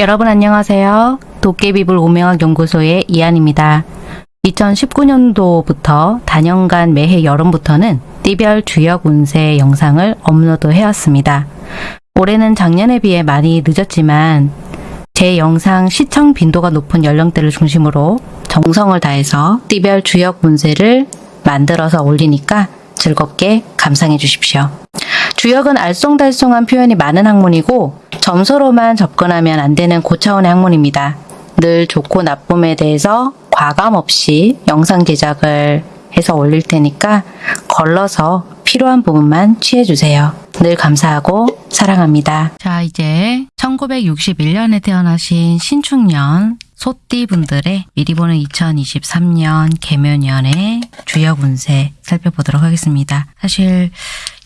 여러분 안녕하세요. 도깨비불 오명학 연구소의 이한입니다. 2019년도부터 단연간 매해 여름부터는 띠별 주역 운세 영상을 업로드 해왔습니다. 올해는 작년에 비해 많이 늦었지만 제 영상 시청 빈도가 높은 연령대를 중심으로 정성을 다해서 띠별 주역 운세를 만들어서 올리니까 즐겁게 감상해 주십시오. 주역은 알쏭달쏭한 표현이 많은 학문이고 점수로만 접근하면 안 되는 고차원의 학문입니다. 늘 좋고 나쁨에 대해서 과감 없이 영상 제작을 해서 올릴 테니까 걸러서 필요한 부분만 취해주세요. 늘 감사하고 사랑합니다. 자 이제 1961년에 태어나신 신축년 소띠 분들의 미리 보는 2023년 개묘년의 주역 운세 살펴보도록 하겠습니다. 사실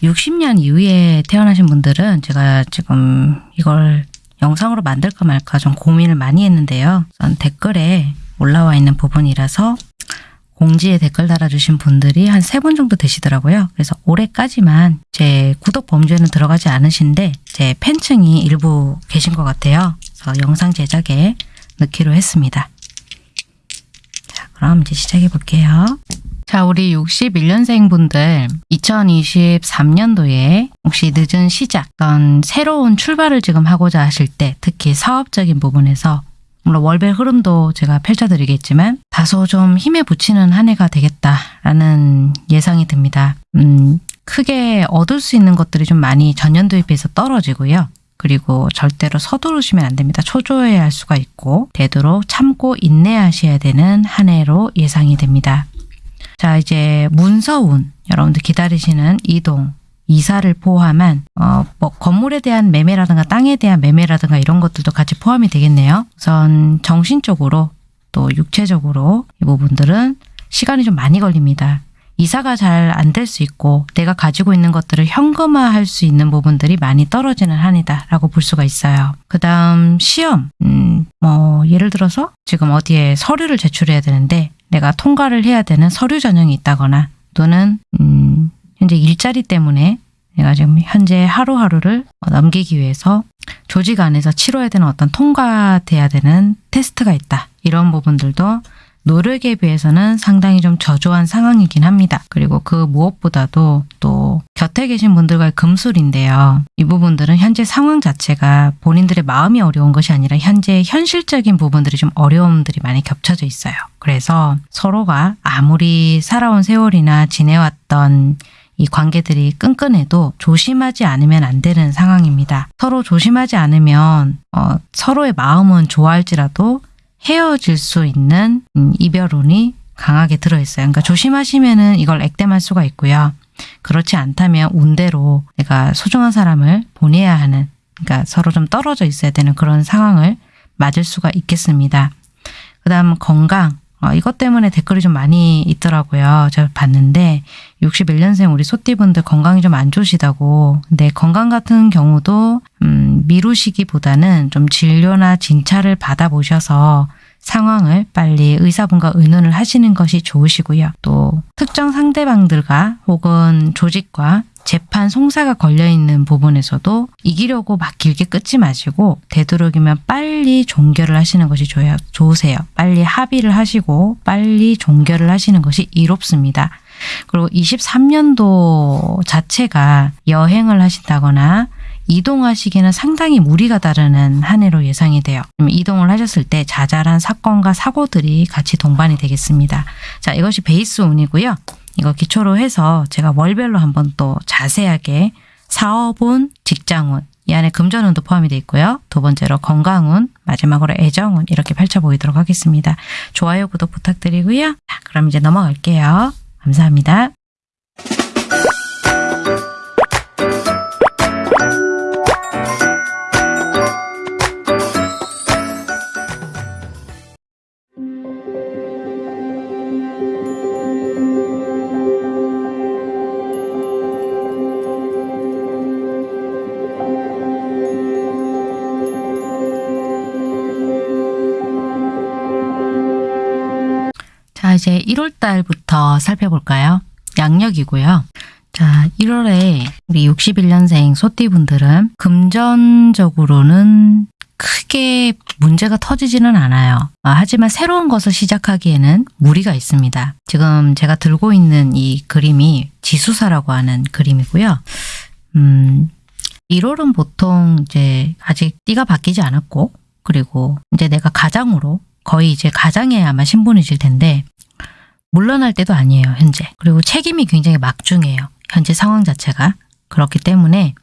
60년 이후에 태어나신 분들은 제가 지금 이걸 영상으로 만들까 말까 좀 고민을 많이 했는데요. 우선 댓글에 올라와 있는 부분이라서 공지에 댓글 달아주신 분들이 한 세 분 정도 되시더라고요. 그래서 올해까지만 제 구독 범주에는 들어가지 않으신데 제 팬층이 일부 계신 것 같아요. 그래서 영상 제작에 넣기로 했습니다. 자, 그럼 이제 시작해 볼게요. 자, 우리 61년생 분들 2023년도에 혹시 늦은 시작, 어떤 새로운 출발을 지금 하고자 하실 때 특히 사업적인 부분에서 물론 월별 흐름도 제가 펼쳐드리겠지만 다소 좀 힘에 붙이는 한 해가 되겠다라는 예상이 듭니다. 음, 크게 얻을 수 있는 것들이 좀 많이 전년도에 비해서 떨어지고요. 그리고 절대로 서두르시면 안 됩니다. 초조해야 할 수가 있고 되도록 참고 인내하셔야 되는 한 해로 예상이 됩니다. 자 이제 문서운 여러분들 기다리시는 이동 이사를 포함한 어, 뭐 건물에 대한 매매라든가 땅에 대한 매매라든가 이런 것들도 같이 포함이 되겠네요. 우선 정신적으로 또 육체적으로 이 부분들은 시간이 좀 많이 걸립니다. 이사가 잘 안 될 수 있고 내가 가지고 있는 것들을 현금화할 수 있는 부분들이 많이 떨어지는 한이다라고 볼 수가 있어요. 그 다음 시험, 음, 뭐 예를 들어서 지금 어디에 서류를 제출해야 되는데 내가 통과를 해야 되는 서류 전형이 있다거나 또는 음, 현재 일자리 때문에 내가 지금 현재 하루하루를 넘기기 위해서 조직 안에서 치러야 되는 어떤 통과돼야 되는 테스트가 있다. 이런 부분들도 노력에 비해서는 상당히 좀 저조한 상황이긴 합니다. 그리고 그 무엇보다도 또 곁에 계신 분들과의 금술인데요. 이 부분들은 현재 상황 자체가 본인들의 마음이 어려운 것이 아니라 현재 현실적인 부분들이 좀 어려움들이 많이 겹쳐져 있어요. 그래서 서로가 아무리 살아온 세월이나 지내왔던 이 관계들이 끈끈해도 조심하지 않으면 안 되는 상황입니다. 서로 조심하지 않으면 어, 서로의 마음은 좋아할지라도 헤어질 수 있는 음, 이별운이 강하게 들어있어요. 그러니까 조심하시면 은 이걸 액땜할 수가 있고요. 그렇지 않다면 운대로 내가 소중한 사람을 보내야 하는 그러니까 서로 좀 떨어져 있어야 되는 그런 상황을 맞을 수가 있겠습니다. 그 다음 건강 어, 이것 때문에 댓글이 좀 많이 있더라고요. 제가 봤는데 61년생 우리 소띠분들 건강이 좀 안 좋으시다고 근데 건강 같은 경우도 음, 미루시기보다는 좀 진료나 진찰을 받아보셔서 상황을 빨리 의사분과 의논을 하시는 것이 좋으시고요. 또 특정 상대방들과 혹은 조직과 재판 송사가 걸려있는 부분에서도 이기려고 막 길게 끊지 마시고 되도록이면 빨리 종결을 하시는 것이 좋아요, 좋으세요. 빨리 합의를 하시고 빨리 종결을 하시는 것이 이롭습니다. 그리고 23년도 자체가 여행을 하신다거나 이동하시기는 상당히 무리가 따르는 한 해로 예상이 돼요. 이동을 하셨을 때 자잘한 사건과 사고들이 같이 동반이 되겠습니다. 자, 이것이 베이스 운이고요. 이거 기초로 해서 제가 월별로 한번 또 자세하게 사업운, 직장운, 이 안에 금전운도 포함이 되어 있고요. 두 번째로 건강운, 마지막으로 애정운 이렇게 펼쳐보이도록 하겠습니다. 좋아요, 구독 부탁드리고요. 자, 그럼 이제 넘어갈게요. 감사합니다. 1월 달부터 살펴볼까요? 양력이고요. 자, 1월에 우리 61년생 소띠분들은 금전적으로는 크게 문제가 터지지는 않아요. 아, 하지만 새로운 것을 시작하기에는 무리가 있습니다. 지금 제가 들고 있는 이 그림이 지수사라고 하는 그림이고요. 음, 1월은 보통 이제 아직 띠가 바뀌지 않았고 그리고 이제 내가 가장으로 거의 이제 가장에 아마 신분이실 텐데 물러날 때도 아니에요, 현재. 그리고 책임이 굉장히 막중해요. 현재 상황 자체가. 그렇기 때문에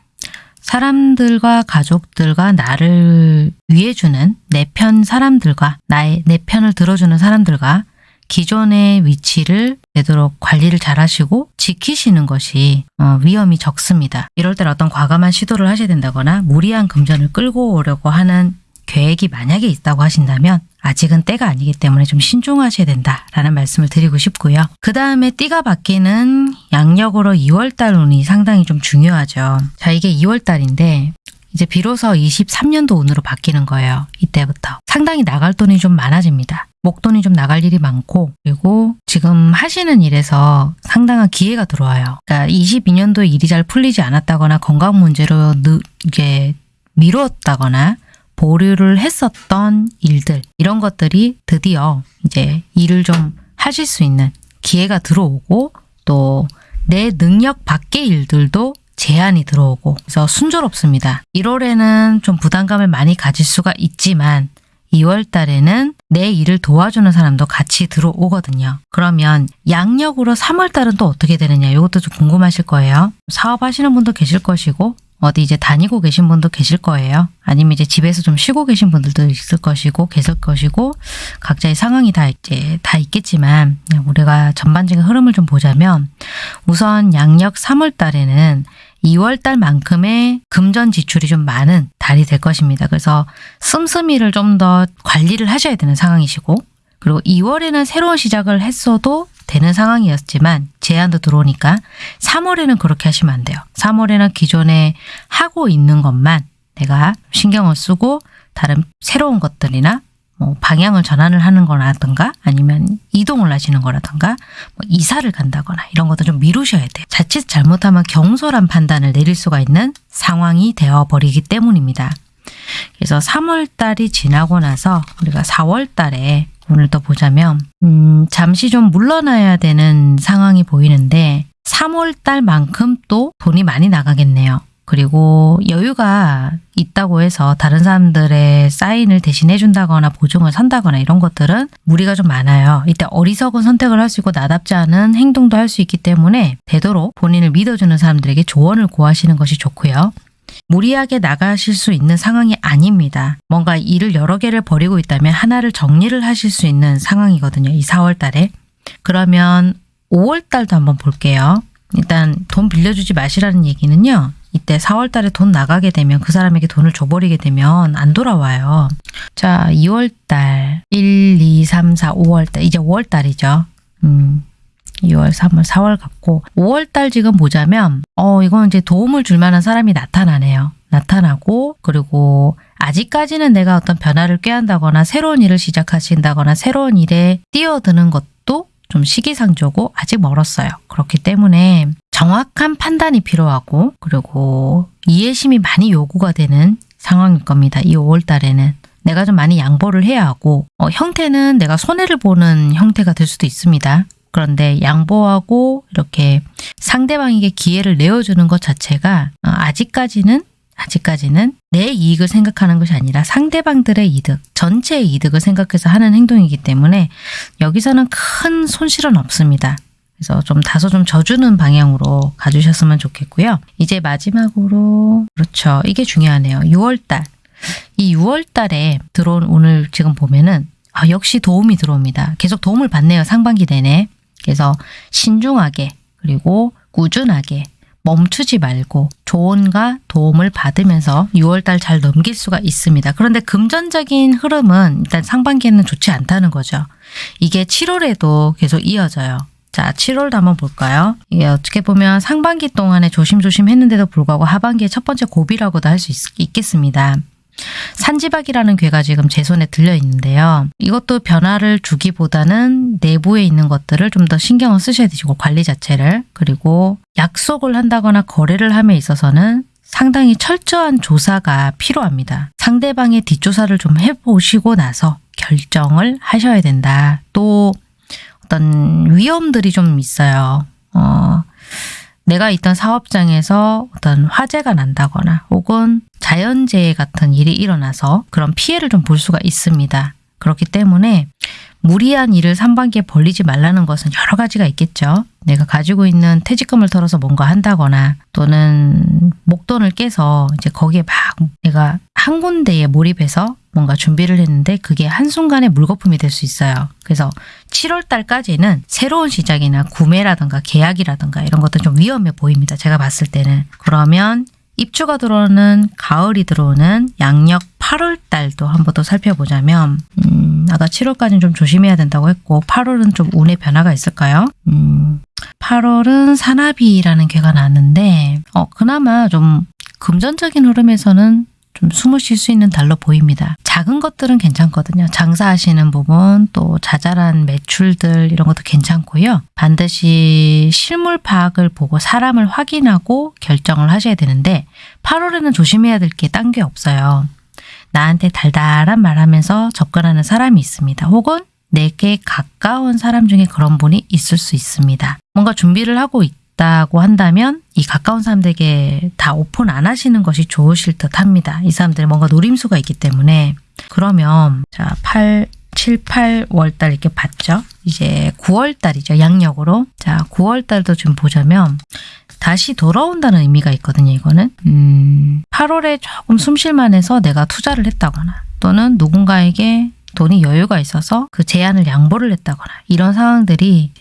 사람들과 가족들과 나를 위해주는 내 편 사람들과 나의 내 편을 들어주는 사람들과 기존의 위치를 되도록 관리를 잘 하시고 지키시는 것이 어, 위험이 적습니다. 이럴 때 어떤 과감한 시도를 하셔야 된다거나 무리한 금전을 끌고 오려고 하는 계획이 만약에 있다고 하신다면 아직은 때가 아니기 때문에 좀 신중하셔야 된다라는 말씀을 드리고 싶고요. 그 다음에 띠가 바뀌는 양력으로 2월달 운이 상당히 좀 중요하죠. 자 이게 2월달인데 이제 비로소 23년도 운으로 바뀌는 거예요. 이때부터. 상당히 나갈 돈이 좀 많아집니다. 목돈이 좀 나갈 일이 많고 그리고 지금 하시는 일에서 상당한 기회가 들어와요. 그러니까 22년도에 일이 잘 풀리지 않았다거나 건강 문제로 느, 이게 미뤘다거나 보류를 했었던 일들 이런 것들이 드디어 이제 일을 좀 하실 수 있는 기회가 들어오고 또 내 능력 밖의 일들도 제한이 들어오고 그래서 순조롭습니다. 1월에는 좀 부담감을 많이 가질 수가 있지만 2월 달에는 내 일을 도와주는 사람도 같이 들어오거든요. 그러면 양력으로 3월 달은 또 어떻게 되느냐 이것도 좀 궁금하실 거예요. 사업하시는 분도 계실 것이고 어디 이제 다니고 계신 분도 계실 거예요. 아니면 이제 집에서 좀 쉬고 계신 분들도 있을 것이고 계실 것이고 각자의 상황이 다 이제 다 있겠지만 우리가 전반적인 흐름을 좀 보자면 우선 양력 3월 달에는 2월 달만큼의 금전 지출이 좀 많은 달이 될 것입니다. 그래서 씀씀이를 좀 더 관리를 하셔야 되는 상황이시고 그리고 2월에는 새로운 시작을 했어도 되는 상황이었지만 제한도 들어오니까 3월에는 그렇게 하시면 안 돼요. 3월에는 기존에 하고 있는 것만 내가 신경을 쓰고 다른 새로운 것들이나 뭐 방향을 전환을 하는 거라든가 아니면 이동을 하시는 거라든가 뭐 이사를 간다거나 이런 것도 좀 미루셔야 돼요. 자칫 잘못하면 경솔한 판단을 내릴 수가 있는 상황이 되어버리기 때문입니다. 그래서 3월 달이 지나고 나서 우리가 4월 달에 오늘 또 보자면 음, 잠시 좀 물러나야 되는 상황이 보이는데 3월 달만큼 또 돈이 많이 나가겠네요. 그리고 여유가 있다고 해서 다른 사람들의 사인을 대신해 준다거나 보증을 산다거나 이런 것들은 무리가 좀 많아요. 이때 어리석은 선택을 할 수 있고 나답지 않은 행동도 할 수 있기 때문에 되도록 본인을 믿어주는 사람들에게 조언을 구하시는 것이 좋고요. 무리하게 나가실 수 있는 상황이 아닙니다. 뭔가 일을 여러 개를 벌이고 있다면 하나를 정리를 하실 수 있는 상황이거든요. 이 4월 달에. 그러면 5월 달도 한번 볼게요. 일단 돈 빌려주지 마시라는 얘기는요. 이때 4월 달에 돈 나가게 되면 그 사람에게 돈을 줘버리게 되면 안 돌아와요. 자, 2월 달 1, 2, 3, 4, 5월 달 이제 5월 달이죠. 음, 2월, 3월, 4월 같고 5월 달 지금 보자면 어 이건 이제 도움을 줄 만한 사람이 나타나네요. 나타나고 그리고 아직까지는 내가 어떤 변화를 꾀한다거나 새로운 일을 시작하신다거나 새로운 일에 뛰어드는 것도 좀 시기상조고 아직 멀었어요. 그렇기 때문에 정확한 판단이 필요하고 그리고 이해심이 많이 요구가 되는 상황일 겁니다. 이 5월 달에는. 내가 좀 많이 양보를 해야 하고 어, 형태는 내가 손해를 보는 형태가 될 수도 있습니다. 그런데 양보하고 이렇게 상대방에게 기회를 내어주는 것 자체가 어, 아직까지는 아직까지는 내 이익을 생각하는 것이 아니라 상대방들의 이득, 전체의 이득을 생각해서 하는 행동이기 때문에 여기서는 큰 손실은 없습니다. 그래서 좀 다소 좀 져주는 방향으로 가주셨으면 좋겠고요. 이제 마지막으로 그렇죠. 이게 중요하네요. 6월달. 이 6월달에 들어온 오늘 지금 보면은 아, 역시 도움이 들어옵니다. 계속 도움을 받네요. 상반기 내내. 그래서 신중하게 그리고 꾸준하게 멈추지 말고 조언과 도움을 받으면서 6월달 잘 넘길 수가 있습니다. 그런데 금전적인 흐름은 일단 상반기에는 좋지 않다는 거죠. 이게 7월에도 계속 이어져요. 자, 7월도 한번 볼까요? 이게 어떻게 보면 상반기 동안에 조심조심 했는데도 불구하고 하반기에 첫 번째 고비라고도 할 수 있겠습니다. 산지박이라는 괴가 지금 제 손에 들려 있는데요. 이것도 변화를 주기보다는 내부에 있는 것들을 좀 더 신경을 쓰셔야 되시고 관리 자체를 그리고 약속을 한다거나 거래를 함에 있어서는 상당히 철저한 조사가 필요합니다. 상대방의 뒷조사를 좀 해보시고 나서 결정을 하셔야 된다. 또 어떤 위험들이 좀 있어요. 어, 내가 있던 사업장에서 어떤 화재가 난다거나 혹은 자연재해 같은 일이 일어나서 그런 피해를 좀 볼 수가 있습니다. 그렇기 때문에 무리한 일을 상반기에 벌리지 말라는 것은 여러 가지가 있겠죠. 내가 가지고 있는 퇴직금을 털어서 뭔가 한다거나 또는 목돈을 깨서 이제 거기에 막 내가 한 군데에 몰입해서 뭔가 준비를 했는데 그게 한순간에 물거품이 될 수 있어요. 그래서 7월 달까지는 새로운 시작이나 구매라든가 계약이라든가 이런 것도 좀 위험해 보입니다. 제가 봤을 때는. 그러면 입주가 들어오는 가을이 들어오는 양력 8월 달도 한번 더 살펴보자면 음, 아까 7월까지는 좀 조심해야 된다고 했고 8월은 좀 운의 변화가 있을까요? 음, 8월은 산나비라는 괴가 나왔는데 어, 그나마 좀 금전적인 흐름에서는 좀 숨을 쉴 수 있는 달로 보입니다. 작은 것들은 괜찮거든요. 장사하시는 부분, 또 자잘한 매출들 이런 것도 괜찮고요. 반드시 실물 파악을 보고 사람을 확인하고 결정을 하셔야 되는데 8월에는 조심해야 될 게 딴 게 없어요. 나한테 달달한 말하면서 접근하는 사람이 있습니다. 혹은 내게 가까운 사람 중에 그런 분이 있을 수 있습니다. 뭔가 준비를 하고 있다 고 한다면 이 가까운 사람들에게 다 오픈 안 하시는 것이 좋으실 듯 합니다. 이 사람들이 뭔가 노림수가 있기 때문에 그러면 자 8, 7, 8월 달 이렇게 봤죠. 이제 9월 달이죠. 양력으로. 자 9월 달도 좀 보자면 다시 돌아온다는 의미가 있거든요. 이거는 음, 8월에 조금 숨쉴만해서 내가 투자를 했다거나 또는 누군가에게 돈이 여유가 있어서 그 제안을 양보를 했다거나 이런 상황들이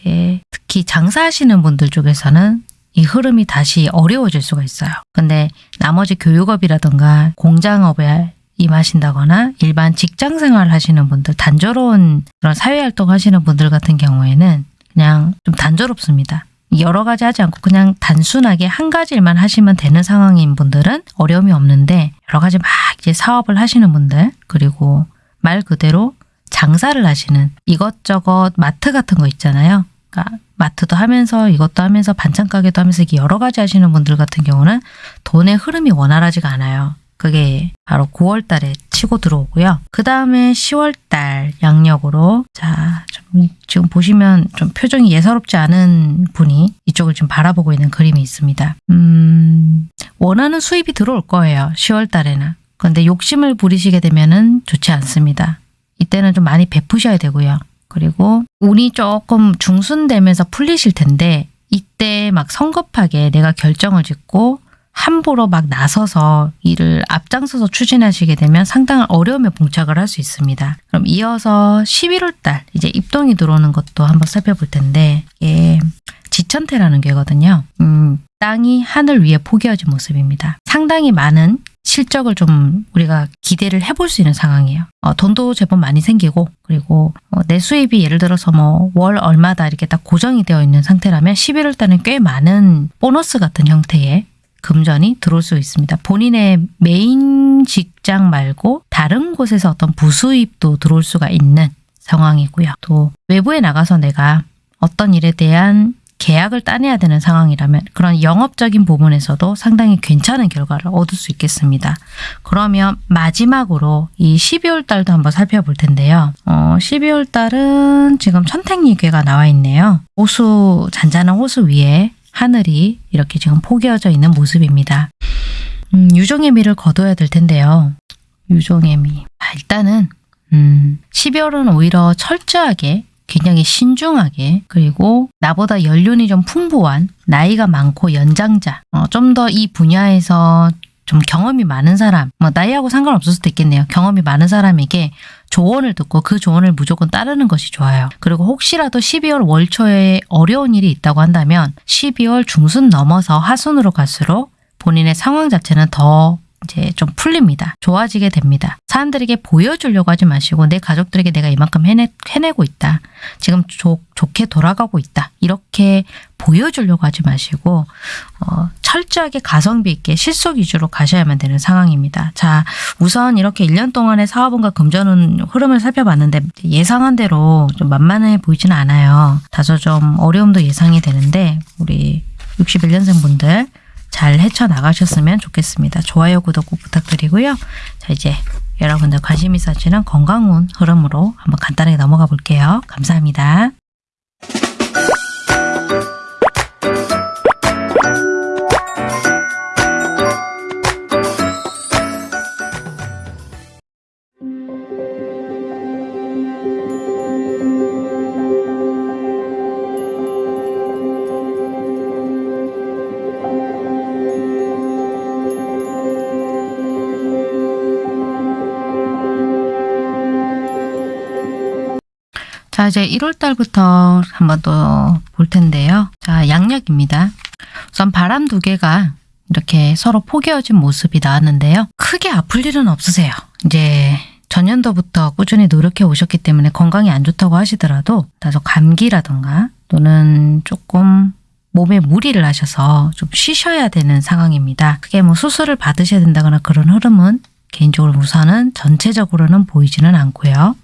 특히 장사하시는 분들 쪽에서는 이 흐름이 다시 어려워질 수가 있어요. 근데 나머지 교육업이라든가 공장업에 임하신다거나 일반 직장 생활 하시는 분들, 단조로운 그런 사회활동 하시는 분들 같은 경우에는 그냥 좀 단조롭습니다. 여러 가지 하지 않고 그냥 단순하게 한 가지 일만 하시면 되는 상황인 분들은 어려움이 없는데 여러 가지 막 이제 사업을 하시는 분들 그리고 말 그대로 장사를 하시는 이것저것 마트 같은 거 있잖아요. 그러니까 마트도 하면서 이것도 하면서 반찬 가게도 하면서 이게 여러 가지 하시는 분들 같은 경우는 돈의 흐름이 원활하지가 않아요. 그게 바로 9월 달에 치고 들어오고요. 그 다음에 10월 달 양력으로 자, 좀 지금 보시면 좀 표정이 예사롭지 않은 분이 이쪽을 지금 바라보고 있는 그림이 있습니다. 음, 원하는 수입이 들어올 거예요. 10월 달에는. 그런데 욕심을 부리시게 되면은 좋지 않습니다. 이때는 좀 많이 베푸셔야 되고요. 그리고 운이 조금 중순되면서 풀리실 텐데 이때 막 성급하게 내가 결정을 짓고 함부로 막 나서서 일을 앞장서서 추진하시게 되면 상당한 어려움에 봉착을 할 수 있습니다. 그럼 이어서 11월 달 이제 입동이 들어오는 것도 한번 살펴볼 텐데 이게 지천태라는 게거든요. 음, 땅이 하늘 위에 포개어진 모습입니다. 상당히 많은 실적을 좀 우리가 기대를 해볼 수 있는 상황이에요. 어, 돈도 제법 많이 생기고 그리고 어, 내 수입이 예를 들어서 뭐 월 얼마다 이렇게 딱 고정이 되어 있는 상태라면 11월 달은 꽤 많은 보너스 같은 형태의 금전이 들어올 수 있습니다. 본인의 메인 직장 말고 다른 곳에서 어떤 부수입도 들어올 수가 있는 상황이고요. 또 외부에 나가서 내가 어떤 일에 대한 계약을 따내야 되는 상황이라면 그런 영업적인 부분에서도 상당히 괜찮은 결과를 얻을 수 있겠습니다. 그러면 마지막으로 이 12월 달도 한번 살펴볼 텐데요. 어, 12월 달은 지금 천택리괴가 나와 있네요. 호수, 잔잔한 호수 위에 하늘이 이렇게 지금 포개어져 있는 모습입니다. 음, 유종의 미를 거둬야 될 텐데요. 유종의 미. 아, 일단은 음, 12월은 오히려 철저하게 굉장히 신중하게 그리고 나보다 연륜이 좀 풍부한 나이가 많고 연장자 어, 좀 더 이 분야에서 좀 경험이 많은 사람 뭐 나이하고 상관없을 수도 있겠네요. 경험이 많은 사람에게 조언을 듣고 그 조언을 무조건 따르는 것이 좋아요. 그리고 혹시라도 12월 월초에 어려운 일이 있다고 한다면 12월 중순 넘어서 하순으로 갈수록 본인의 상황 자체는 더 이제 좀 풀립니다. 좋아지게 됩니다. 사람들에게 보여주려고 하지 마시고 내 가족들에게 내가 이만큼 해내, 해내고 있다. 지금 좋, 좋게 돌아가고 있다. 이렇게 보여주려고 하지 마시고 어, 철저하게 가성비 있게 실속 위주로 가셔야만 되는 상황입니다. 자 우선 이렇게 1년 동안의 사업운과 금전운 흐름을 살펴봤는데 예상한 대로 좀 만만해 보이지는 않아요. 다소 좀 어려움도 예상이 되는데 우리 61년생 분들 잘 헤쳐나가셨으면 좋겠습니다. 좋아요, 구독 꼭 부탁드리고요. 자, 이제 여러분들 관심 있으시는 건강운 흐름으로 한번 간단하게 넘어가 볼게요. 감사합니다. 이제 1월 달부터 한번 또 볼 텐데요. 자, 양력입니다. 우선 바람 두 개가 이렇게 서로 포개어진 모습이 나왔는데요. 크게 아플 일은 없으세요. 이제 전년도부터 꾸준히 노력해 오셨기 때문에 건강이 안 좋다고 하시더라도 다소 감기라던가 또는 조금 몸에 무리를 하셔서 좀 쉬셔야 되는 상황입니다. 크게 뭐 수술을 받으셔야 된다거나 그런 흐름은 개인적으로 우선은 전체적으로는 보이지는 않고요.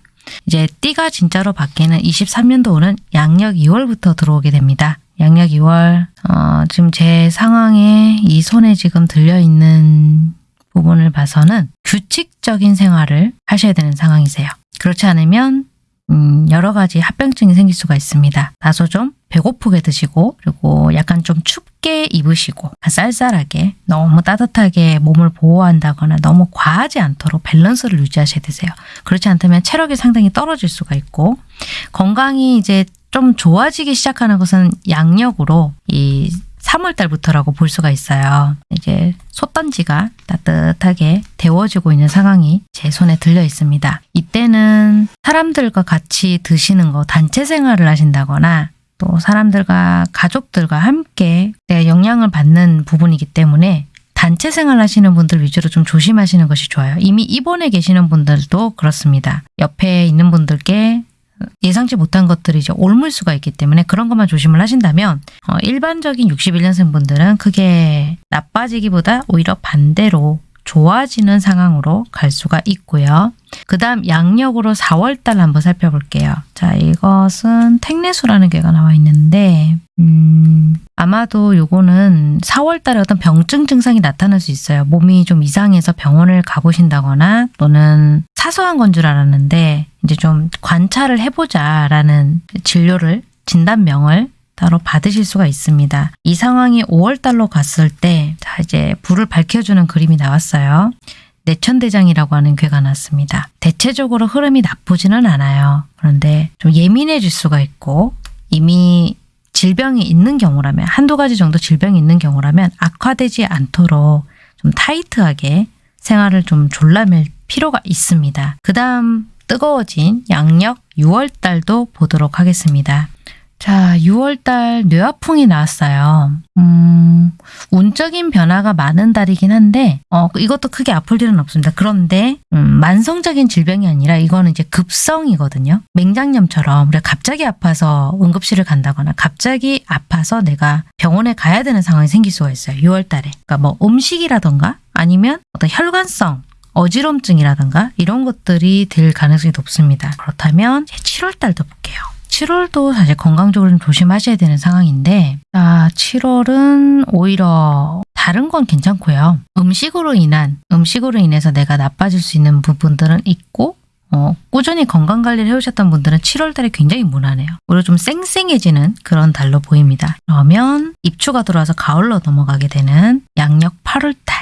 이제 띠가 진짜로 바뀌는 23년도는 양력 2월부터 들어오게 됩니다. 양력 2월 어, 지금 제 상황에 이 손에 지금 들려있는 부분을 봐서는 규칙적인 생활을 하셔야 되는 상황이세요. 그렇지 않으면 음, 여러 가지 합병증이 생길 수가 있습니다. 다소 좀 배고프게 드시고 그리고 약간 좀 춥게 입으시고 쌀쌀하게 너무 따뜻하게 몸을 보호한다거나 너무 과하지 않도록 밸런스를 유지하셔야 되세요. 그렇지 않다면 체력이 상당히 떨어질 수가 있고 건강이 이제 좀 좋아지기 시작하는 것은 양력으로 이 3월 달부터라고 볼 수가 있어요. 이제 솥단지가 따뜻하게 데워지고 있는 상황이 제 손에 들려 있습니다. 이때는 사람들과 같이 드시는 거 단체 생활을 하신다거나 또 사람들과 가족들과 함께 영향을 받는 부분이기 때문에 단체 생활 하시는 분들 위주로 좀 조심하시는 것이 좋아요. 이미 입원해 계시는 분들도 그렇습니다. 옆에 있는 분들께 예상치 못한 것들이 이제 옮을 수가 있기 때문에 그런 것만 조심을 하신다면 어, 일반적인 61년생 분들은 크게 나빠지기보다 오히려 반대로 좋아지는 상황으로 갈 수가 있고요. 그 다음 양력으로 4월달 한번 살펴볼게요. 자 이것은 택내수라는 괴가 나와 있는데 음, 아마도 요거는 4월달에 어떤 병증 증상이 나타날 수 있어요. 몸이 좀 이상해서 병원을 가보신다거나 또는 사소한 건 줄 알았는데 이제 좀 관찰을 해보자라는 진료를 진단명을 따로 받으실 수가 있습니다. 이 상황이 5월달로 갔을 때, 자, 이제 불을 밝혀주는 그림이 나왔어요. 내천대장이라고 하는 괴가 났습니다. 대체적으로 흐름이 나쁘지는 않아요. 그런데 좀 예민해질 수가 있고, 이미 질병이 있는 경우라면, 한두 가지 정도 질병이 있는 경우라면 악화되지 않도록 좀 타이트하게 생활을 좀 졸라맬 필요가 있습니다. 그 다음 뜨거워진 양력 6월 달도 보도록 하겠습니다. 자, 6월달 뇌화풍이 나왔어요. 음, 운적인 변화가 많은 달이긴 한데, 어, 이것도 크게 아플 일은 없습니다. 그런데, 음, 만성적인 질병이 아니라 이거는 이제 급성이거든요. 맹장염처럼 우리가 갑자기 아파서 응급실을 간다거나 갑자기 아파서 내가 병원에 가야 되는 상황이 생길 수가 있어요. 6월달에. 그러니까 뭐 음식이라던가 아니면 어떤 혈관성 어지럼증이라든가 이런 것들이 될 가능성이 높습니다. 그렇다면 7월달도 볼게요. 7월도 사실 건강적으로 좀 조심하셔야 되는 상황인데 자, 7월은 오히려 다른 건 괜찮고요. 음식으로 인한 음식으로 인해서 내가 나빠질 수 있는 부분들은 있고 어, 꾸준히 건강관리를 해오셨던 분들은 7월달에 굉장히 무난해요. 오히려 좀 쌩쌩해지는 그런 달로 보입니다. 그러면 입추가 들어와서 가을로 넘어가게 되는 양력 8월달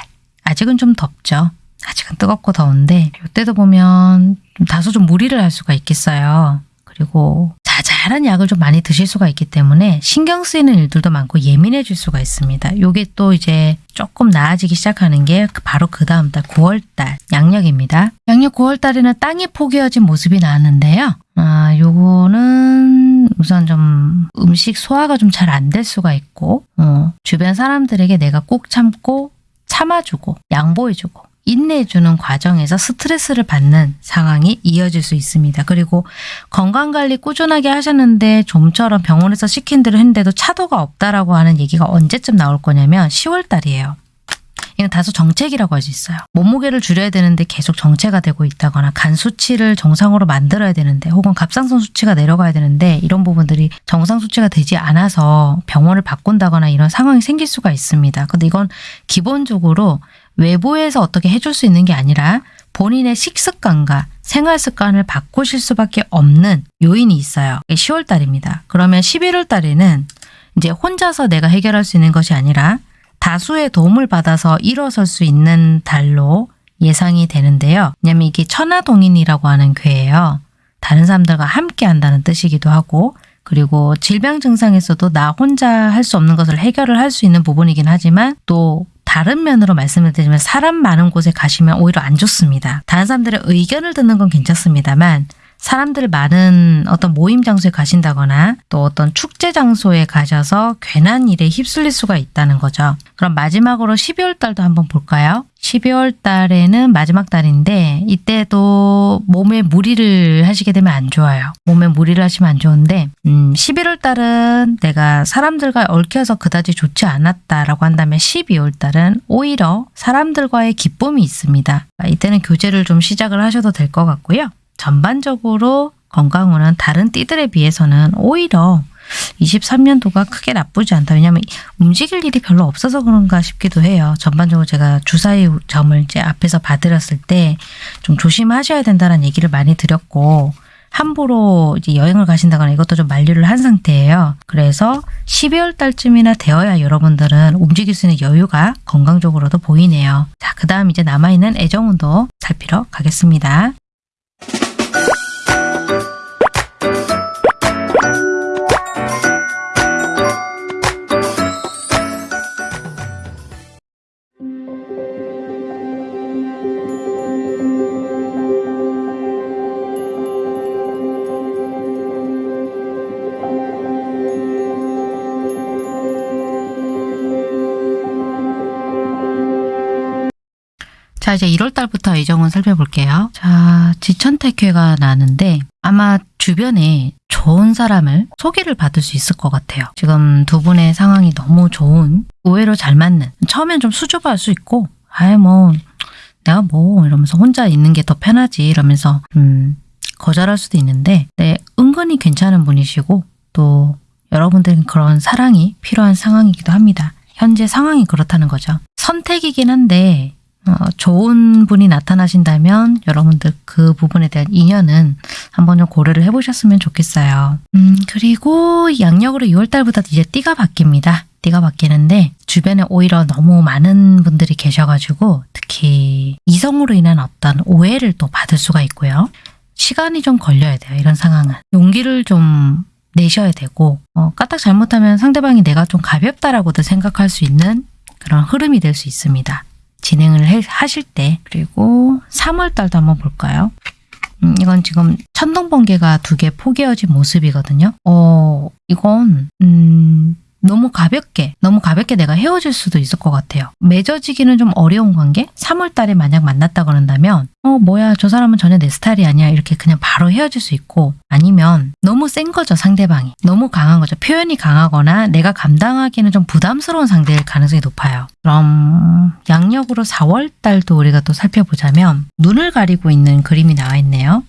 아직은 좀 덥죠. 아직은 뜨겁고 더운데 이때도 보면 좀 다소 좀 무리를 할 수가 있겠어요. 그리고 자잘한 약을 좀 많이 드실 수가 있기 때문에 신경 쓰이는 일들도 많고 예민해질 수가 있습니다. 요게 또 이제 조금 나아지기 시작하는 게 바로 그 다음 달 9월 달 양력입니다. 양력 9월 달에는 땅이 포개어진 모습이 나왔는데요. 아, 요거는 우선 좀 음식 소화가 좀 잘 안 될 수가 있고 어, 주변 사람들에게 내가 꼭 참고 참아주고 양보해주고 인내해주는 과정에서 스트레스를 받는 상황이 이어질 수 있습니다. 그리고 건강관리 꾸준하게 하셨는데 좀처럼 병원에서 시킨 대로 했는데도 차도가 없다라고 하는 얘기가 언제쯤 나올 거냐면 10월 달이에요. 이건 다소 정책이라고 할 수 있어요. 몸무게를 줄여야 되는데 계속 정체가 되고 있다거나 간 수치를 정상으로 만들어야 되는데 혹은 갑상선 수치가 내려가야 되는데 이런 부분들이 정상 수치가 되지 않아서 병원을 바꾼다거나 이런 상황이 생길 수가 있습니다. 근데 이건 기본적으로 외부에서 어떻게 해줄 수 있는 게 아니라 본인의 식습관과 생활 습관을 바꾸실 수밖에 없는 요인이 있어요. 10월 달입니다. 그러면 11월 달에는 이제 혼자서 내가 해결할 수 있는 것이 아니라 다수의 도움을 받아서 일어설 수 있는 달로 예상이 되는데요. 왜냐면 이게 천하동인이라고 하는 괴예요. 다른 사람들과 함께 한다는 뜻이기도 하고 그리고 질병 증상에서도 나 혼자 할 수 없는 것을 해결을 할 수 있는 부분이긴 하지만 또 다른 면으로 말씀을 드리면 사람 많은 곳에 가시면 오히려 안 좋습니다. 다른 사람들의 의견을 듣는 건 괜찮습니다만 사람들 많은 어떤 모임 장소에 가신다거나 또 어떤 축제 장소에 가셔서 괜한 일에 휩쓸릴 수가 있다는 거죠. 그럼 마지막으로 12월 달도 한번 볼까요? 12월 달에는 마지막 달인데 이때도 몸에 무리를 하시게 되면 안 좋아요. 몸에 무리를 하시면 안 좋은데 음, 11월 달은 내가 사람들과 얽혀서 그다지 좋지 않았다라고 한다면 12월 달은 오히려 사람들과의 기쁨이 있습니다. 이때는 교제를 좀 시작을 하셔도 될 것 같고요. 전반적으로 건강운은 다른 띠들에 비해서는 오히려 23년도가 크게 나쁘지 않다. 왜냐하면 움직일 일이 별로 없어서 그런가 싶기도 해요. 전반적으로 제가 주사위 점을 이제 앞에서 봐드렸을 때 좀 조심하셔야 된다는 얘기를 많이 드렸고 함부로 이제 여행을 가신다거나 이것도 좀 만류를 한 상태예요. 그래서 12월 달쯤이나 되어야 여러분들은 움직일 수 있는 여유가 건강적으로도 보이네요. 자, 그 다음 이제 남아있는 애정운도 살피러 가겠습니다. 이제 1월 달부터 애정운 살펴볼게요. 자, 지천택회가 나는데 아마 주변에 좋은 사람을 소개를 받을 수 있을 것 같아요. 지금 두 분의 상황이 너무 좋은, 의외로 잘 맞는, 처음엔 좀 수줍어할 수 있고, 아이 뭐, 내가 뭐 이러면서 혼자 있는 게 더 편하지 이러면서 음, 거절할 수도 있는데 네, 은근히 괜찮은 분이시고 또 여러분들은 그런 사랑이 필요한 상황이기도 합니다. 현재 상황이 그렇다는 거죠. 선택이긴 한데 어, 좋은 분이 나타나신다면 여러분들 그 부분에 대한 인연은 한번 좀 고려를 해보셨으면 좋겠어요. 음, 그리고 양력으로 6월달부터 이제 띠가 바뀝니다. 띠가 바뀌는데 주변에 오히려 너무 많은 분들이 계셔가지고 특히 이성으로 인한 어떤 오해를 또 받을 수가 있고요. 시간이 좀 걸려야 돼요. 이런 상황은. 용기를 좀 내셔야 되고 어, 까딱 잘못하면 상대방이 내가 좀 가볍다라고도 생각할 수 있는 그런 흐름이 될 수 있습니다. 진행을 해, 하실 때 그리고 3월 달도 한번 볼까요? 음, 이건 지금 천둥 번개가 두 개 포개어진 모습이거든요. 어, 이건 음, 너무 가볍게, 너무 가볍게 내가 헤어질 수도 있을 것 같아요. 맺어지기는 좀 어려운 관계? 3월 달에 만약 만났다 그런다면 어, 뭐야, 저 사람은 전혀 내 스타일이 아니야. 이렇게 그냥 바로 헤어질 수 있고 아니면 너무 센 거죠, 상대방이. 너무 강한 거죠. 표현이 강하거나 내가 감당하기는 좀 부담스러운 상대일 가능성이 높아요. 그럼 양력으로 4월 달도 우리가 또 살펴보자면 눈을 가리고 있는 그림이 나와 있네요.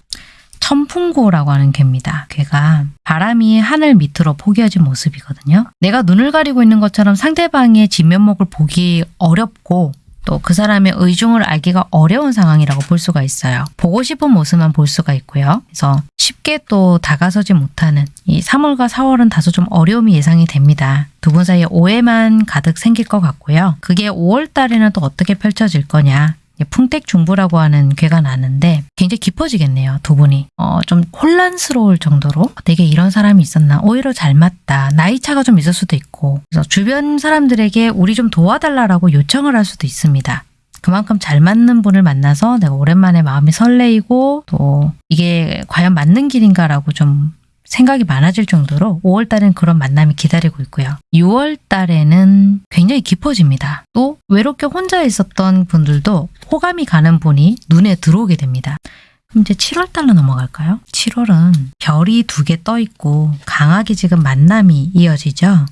천풍고라고 하는 개입니다. 개가 바람이 하늘 밑으로 포개어진 모습이거든요. 내가 눈을 가리고 있는 것처럼 상대방의 진면목을 보기 어렵고 또그 사람의 의중을 알기가 어려운 상황이라고 볼 수가 있어요. 보고 싶은 모습만 볼 수가 있고요. 그래서 쉽게 또 다가서지 못하는 이 3월과 4월은 다소 좀 어려움이 예상이 됩니다. 두 분 사이에 오해만 가득 생길 것 같고요. 그게 5월 달에는 또 어떻게 펼쳐질 거냐 풍택중부라고 하는 괴가 나는데 굉장히 깊어지겠네요. 두 분이. 어, 좀 혼란스러울 정도로 되게 이런 사람이 있었나 오히려 잘 맞다. 나이 차가 좀 있을 수도 있고 그래서 주변 사람들에게 우리 좀 도와달라고 요청을 할 수도 있습니다. 그만큼 잘 맞는 분을 만나서 내가 오랜만에 마음이 설레이고 또 이게 과연 맞는 길인가라고 좀 생각이 많아질 정도로 5월 달엔 그런 만남이 기다리고 있고요. 6월 달에는 굉장히 깊어집니다. 또 외롭게 혼자 있었던 분들도 호감이 가는 분이 눈에 들어오게 됩니다. 그럼 이제 7월 달로 넘어갈까요? 7월은 별이 두 개 떠 있고 강하게 지금 만남이 이어지죠.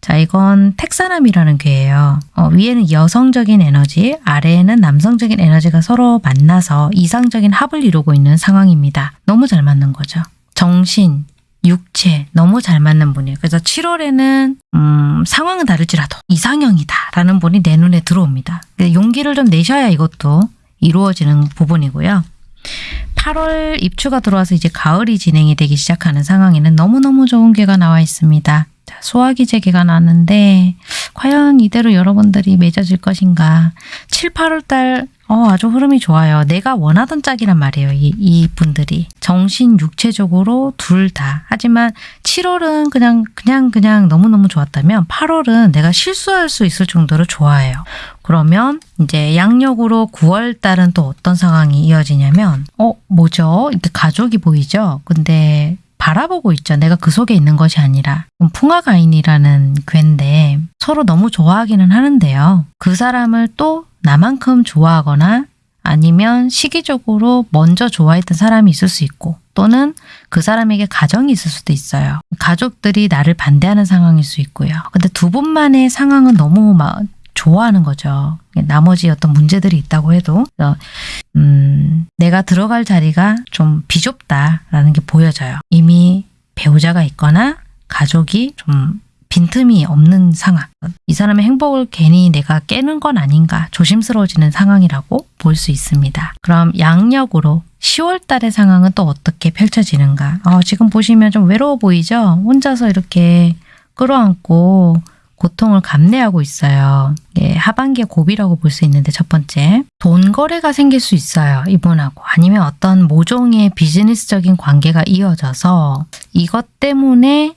자, 이건 택사남이라는 괴예요. 어, 위에는 여성적인 에너지, 아래에는 남성적인 에너지가 서로 만나서 이상적인 합을 이루고 있는 상황입니다. 너무 잘 맞는 거죠. 정신, 육체 너무 잘 맞는 분이에요. 그래서 7월에는 음, 상황은 다를지라도 이상형이다 라는 분이 내 눈에 들어옵니다. 용기를 좀 내셔야 이것도 이루어지는 부분이고요. 8월 입추가 들어와서 이제 가을이 진행이 되기 시작하는 상황에는 너무너무 좋은 괴가 나와 있습니다. 자, 소화기 제기가 나는데 과연 이대로 여러분들이 맺어질 것인가? 7, 8월 달 어, 아주 흐름이 좋아요. 내가 원하던 짝이란 말이에요. 이, 이 분들이. 정신, 육체적으로 둘 다. 하지만 7월은 그냥, 그냥, 그냥 너무너무 좋았다면 8월은 내가 실수할 수 있을 정도로 좋아해요. 그러면 이제 양력으로 9월 달은 또 어떤 상황이 이어지냐면, 어, 뭐죠? 이렇게 가족이 보이죠? 근데 바라보고 있죠. 내가 그 속에 있는 것이 아니라. 풍화가인이라는 괴인데 서로 너무 좋아하기는 하는데요. 그 사람을 또 나만큼 좋아하거나 아니면 시기적으로 먼저 좋아했던 사람이 있을 수 있고 또는 그 사람에게 가정이 있을 수도 있어요. 가족들이 나를 반대하는 상황일 수 있고요. 근데 두 분만의 상황은 너무 막 좋아하는 거죠. 나머지 어떤 문제들이 있다고 해도 음, 내가 들어갈 자리가 좀 비좁다라는 게 보여져요. 이미 배우자가 있거나 가족이 좀 빈틈이 없는 상황. 이 사람의 행복을 괜히 내가 깨는 건 아닌가 조심스러워지는 상황이라고 볼 수 있습니다. 그럼 양력으로 10월 달의 상황은 또 어떻게 펼쳐지는가? 어, 지금 보시면 좀 외로워 보이죠? 혼자서 이렇게 끌어안고 고통을 감내하고 있어요. 예, 하반기의 고비라고 볼 수 있는데 첫 번째 돈 거래가 생길 수 있어요. 이분하고 아니면 어떤 모종의 비즈니스적인 관계가 이어져서 이것 때문에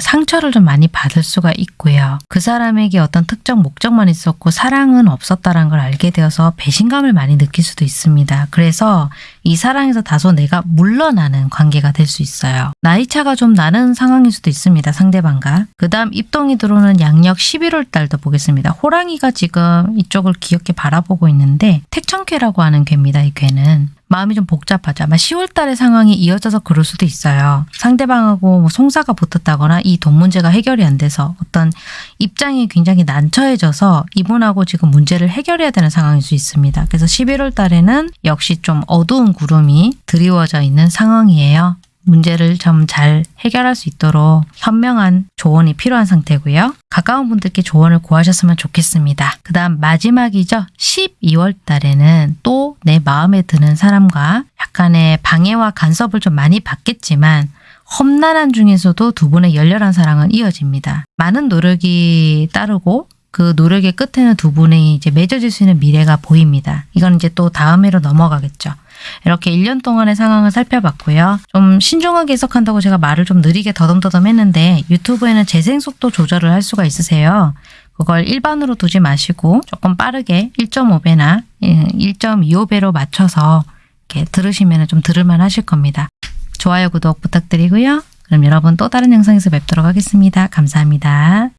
상처를 좀 많이 받을 수가 있고요. 그 사람에게 어떤 특정 목적만 있었고 사랑은 없었다는 걸 알게 되어서 배신감을 많이 느낄 수도 있습니다. 그래서 이 사랑에서 다소 내가 물러나는 관계가 될 수 있어요. 나이차가 좀 나는 상황일 수도 있습니다. 상대방과. 그 다음 입동이 들어오는 양력 11월 달도 보겠습니다. 호랑이가 지금 이쪽을 귀엽게 바라보고 있는데 택천괴라고 하는 괴입니다. 이 괴는. 마음이 좀 복잡하죠. 아마 10월 달의 상황이 이어져서 그럴 수도 있어요. 상대방하고 뭐 송사가 붙었다거나 이 돈 문제가 해결이 안 돼서 어떤 입장이 굉장히 난처해져서 이분하고 지금 문제를 해결해야 되는 상황일 수 있습니다. 그래서 11월 달에는 역시 좀 어두운 구름이 드리워져 있는 상황이에요. 문제를 좀 잘 해결할 수 있도록 현명한 조언이 필요한 상태고요. 가까운 분들께 조언을 구하셨으면 좋겠습니다. 그 다음 마지막이죠. 12월 달에는 또 내 마음에 드는 사람과 약간의 방해와 간섭을 좀 많이 받겠지만 험난한 중에서도 두 분의 열렬한 사랑은 이어집니다. 많은 노력이 따르고 그 노력의 끝에는 두 분이 이제 맺어질 수 있는 미래가 보입니다. 이건 이제 또 다음 해로 넘어가겠죠. 이렇게 1년 동안의 상황을 살펴봤고요. 좀 신중하게 해석한다고 제가 말을 좀 느리게 더듬더듬 했는데 유튜브에는 재생 속도 조절을 할 수가 있으세요. 그걸 일반으로 두지 마시고 조금 빠르게 1.5배나 1.25배로 맞춰서 이렇게 들으시면 좀 들을만 하실 겁니다. 좋아요, 구독 부탁드리고요. 그럼 여러분 또 다른 영상에서 뵙도록 하겠습니다. 감사합니다.